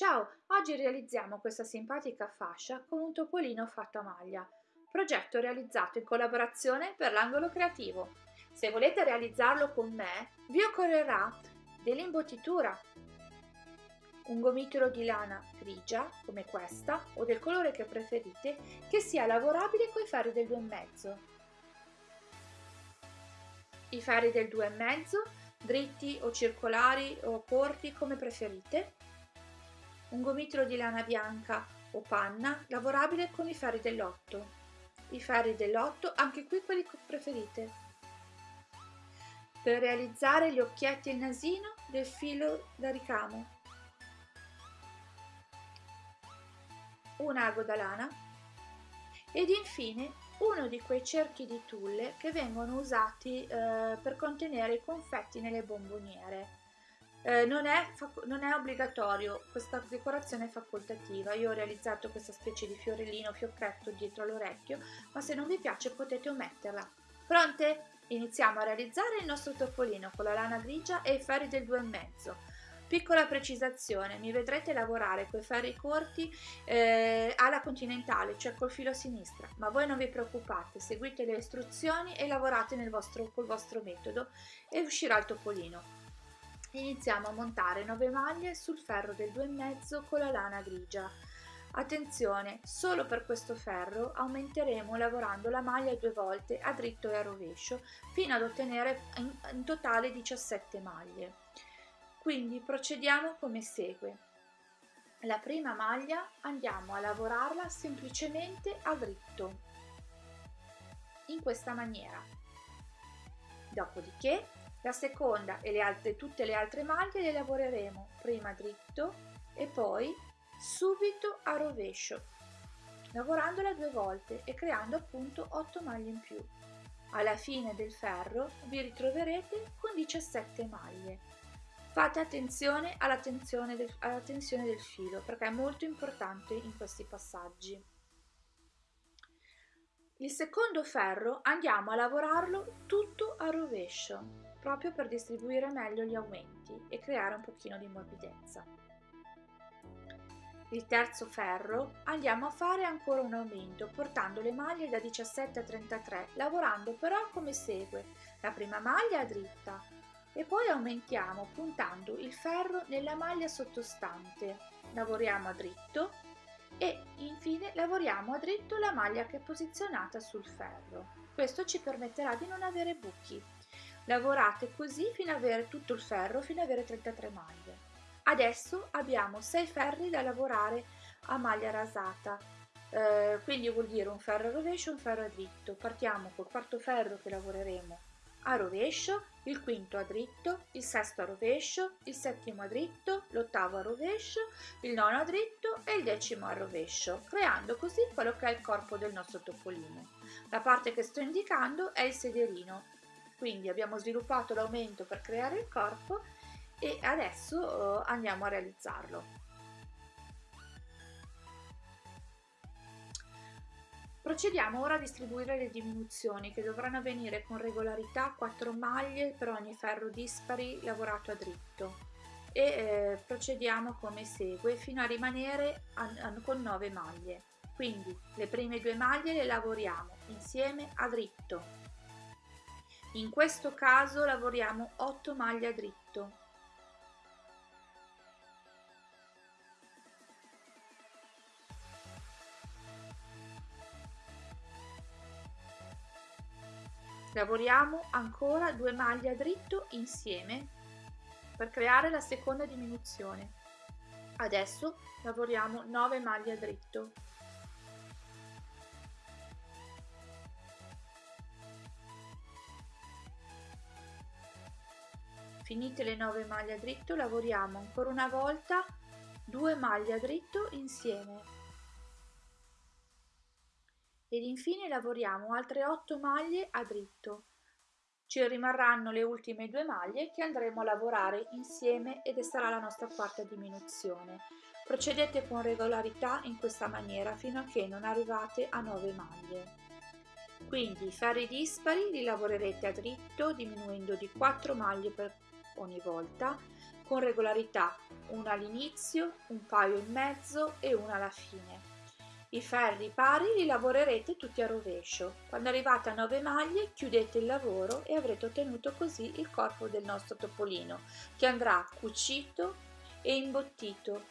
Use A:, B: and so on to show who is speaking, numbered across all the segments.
A: Ciao, oggi realizziamo questa simpatica fascia con un topolino fatto a maglia, progetto realizzato in collaborazione per l'angolo creativo. Se volete realizzarlo con me, vi occorrerà dell'imbottitura, un gomitolo di lana grigia come questa o del colore che preferite che sia lavorabile coi ferri del 2,5. I ferri del 2,5 dritti o circolari o corti come preferite, un gomitolo di lana bianca o panna lavorabile con i ferri dell'8, i ferri dell'8 anche qui quelli che preferite. Per realizzare gli occhietti e il nasino del filo da ricamo, un ago da lana ed infine uno di quei cerchi di tulle che vengono usati eh, per contenere i confetti nelle bomboniere. Eh, non, è non, è obbligatorio, questa decorazione è facoltativa. Io ho realizzato questa specie di fiorellino, fiocchetto dietro l'orecchio, ma se non vi piace potete ometterla. Pronte? Iniziamo a realizzare il nostro topolino con la lana grigia e i ferri del 2,5. Piccola precisazione, mi vedrete lavorare con i ferri corti eh, alla continentale, cioè col filo a sinistra, ma voi non vi preoccupate, seguite le istruzioni e lavorate vostro, col vostro metodo e uscirà il topolino. Iniziamo a montare 9 maglie sul ferro del 2,5 con la lana grigia. Attenzione, solo per questo ferro aumenteremo lavorando la maglia due volte a dritto e a rovescio fino ad ottenere in, totale 17 maglie. Quindi procediamo come segue. La prima maglia andiamo a lavorarla semplicemente a dritto, in questa maniera. Dopodiché la seconda e le altre, tutte le altre maglie le lavoreremo prima dritto e poi subito a rovescio, lavorandola due volte e creando appunto 8 maglie in più. Alla fine del ferro vi ritroverete con 17 maglie. Fate attenzione alla tensione, del, alla tensione del filo perché è molto importante in questi passaggi. Il secondo ferro andiamo a lavorarlo tutto a rovescio, proprio per distribuire meglio gli aumenti e creare un pochino di morbidezza. Il terzo ferro andiamo a fare ancora un aumento portando le maglie da 17 a 33, lavorando però come segue. La prima maglia dritta, e poi aumentiamo puntando il ferro nella maglia sottostante. Lavoriamo a dritto e infine lavoriamo a dritto la maglia che è posizionata sul ferro. Questo ci permetterà di non avere buchi. Lavorate così fino ad avere tutto il ferro, fino ad avere 33 maglie. Adesso abbiamo 6 ferri da lavorare a maglia rasata, eh, quindi vuol dire un ferro a rovescio e un ferro a dritto. Partiamo col quarto ferro che lavoreremo a rovescio, il quinto a dritto, il sesto a rovescio, il settimo a dritto, l'ottavo a rovescio, il nono a dritto e il decimo a rovescio, creando così quello che è il corpo del nostro topolino. La parte che sto indicando è il sederino, quindi abbiamo sviluppato l'aumento per creare il corpo e adesso eh, andiamo a realizzarlo. Procediamo ora a distribuire le diminuzioni che dovranno avvenire con regolarità 4 maglie per ogni ferro dispari lavorato a dritto e eh, procediamo come segue fino a rimanere a, a, con 9 maglie. Quindi le prime due maglie le lavoriamo insieme a dritto. In questo caso lavoriamo 8 maglie a dritto Lavoriamo ancora due maglie a dritto insieme per creare la seconda diminuzione. Adesso lavoriamo 9 maglie a dritto. Finite le 9 maglie a dritto, lavoriamo ancora una volta 2 maglie a dritto insieme ed infine lavoriamo altre 8 maglie a dritto. Ci rimarranno le ultime due maglie che andremo a lavorare insieme ed sarà la nostra quarta diminuzione. Procedete con regolarità in questa maniera fino a che non arrivate a 9 maglie. Quindi ferri dispari li lavorerete a dritto diminuendo di 4 maglie per ogni volta con regolarità, una all'inizio, un paio in mezzo e una alla fine. I ferri pari li lavorerete tutti a rovescio. Quando arrivate a 9 maglie chiudete il lavoro e avrete ottenuto così il corpo del nostro topolino che andrà cucito e imbottito.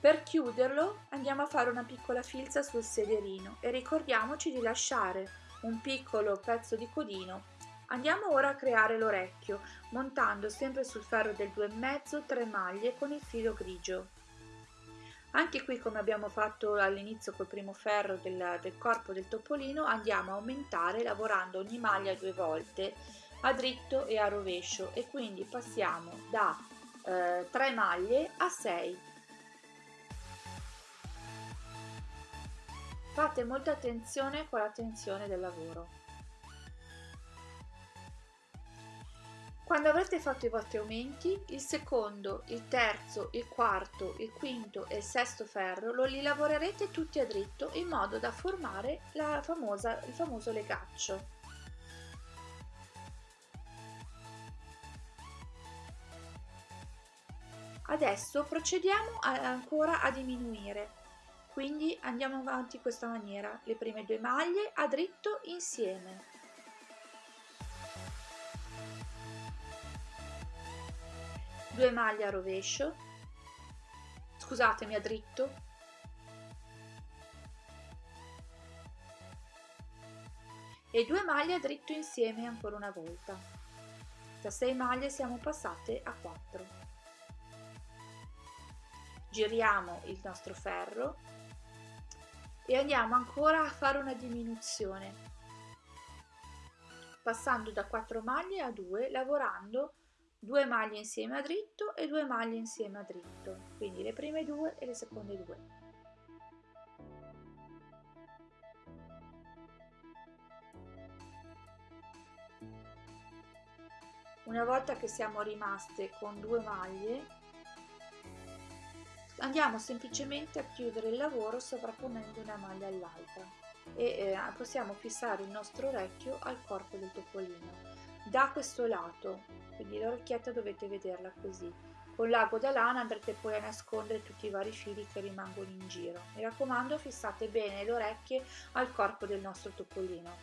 A: Per chiuderlo andiamo a fare una piccola filza sul sederino e ricordiamoci di lasciare un piccolo pezzo di codino. Andiamo ora a creare l'orecchio montando sempre sul ferro del 2,5 3 maglie con il filo grigio. Anche qui come abbiamo fatto all'inizio col primo ferro del, del, corpo del topolino andiamo a aumentare lavorando ogni maglia due volte a dritto e a rovescio e quindi passiamo da eh, 3 maglie a 6. Fate molta attenzione con la tensione del lavoro. Quando avrete fatto i vostri aumenti, il secondo, il terzo, il quarto, il quinto e il sesto ferro lo li lavorerete tutti a dritto in modo da formare famosa, il famoso legaccio. Adesso procediamo a, ancora a diminuire, quindi andiamo avanti in questa maniera, le prime due maglie a dritto insieme. 2 maglie a rovescio. Scusatemi a dritto. E 2 maglie a dritto insieme ancora una volta. Da 6 maglie siamo passate a 4 giriamo il nostro ferro e andiamo ancora a fare una diminuzione. Passando da 4 maglie a 2 lavorando due maglie insieme a dritto e due maglie insieme a dritto. Quindi le prime due e le seconde due. Una volta che siamo rimaste con due maglie andiamo semplicemente a chiudere il lavoro sovrapponendo una maglia all'altra e eh, possiamo fissare il nostro orecchio al corpo del topolino da questo lato quindi l'orecchietta dovete vederla così. Con l'ago da lana andrete poi a nascondere tutti i vari fili che rimangono in giro. Mi raccomando fissate bene le orecchie al corpo del nostro topolino.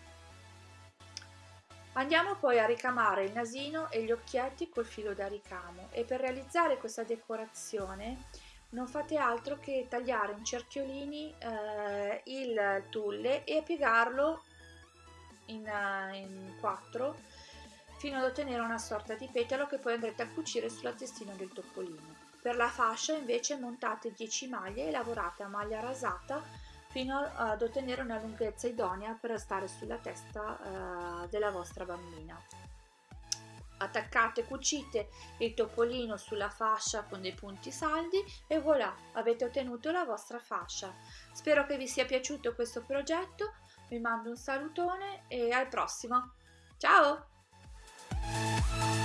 A: Andiamo poi a ricamare il nasino e gli occhietti col filo da ricamo. E per realizzare questa decorazione non fate altro che tagliare in cerchiolini eh, il tulle e piegarlo in, uh, in quattro fino ad ottenere una sorta di petalo che poi andrete a cucire sulla testina del topolino. Per la fascia invece montate 10 maglie e lavorate a maglia rasata fino ad ottenere una lunghezza idonea per stare sulla testa eh, della vostra bambina. Attaccate e cucite il topolino sulla fascia con dei punti saldi e voilà, avete ottenuto la vostra fascia. Spero che vi sia piaciuto questo progetto, vi mando un salutone e al prossimo. Ciao! Música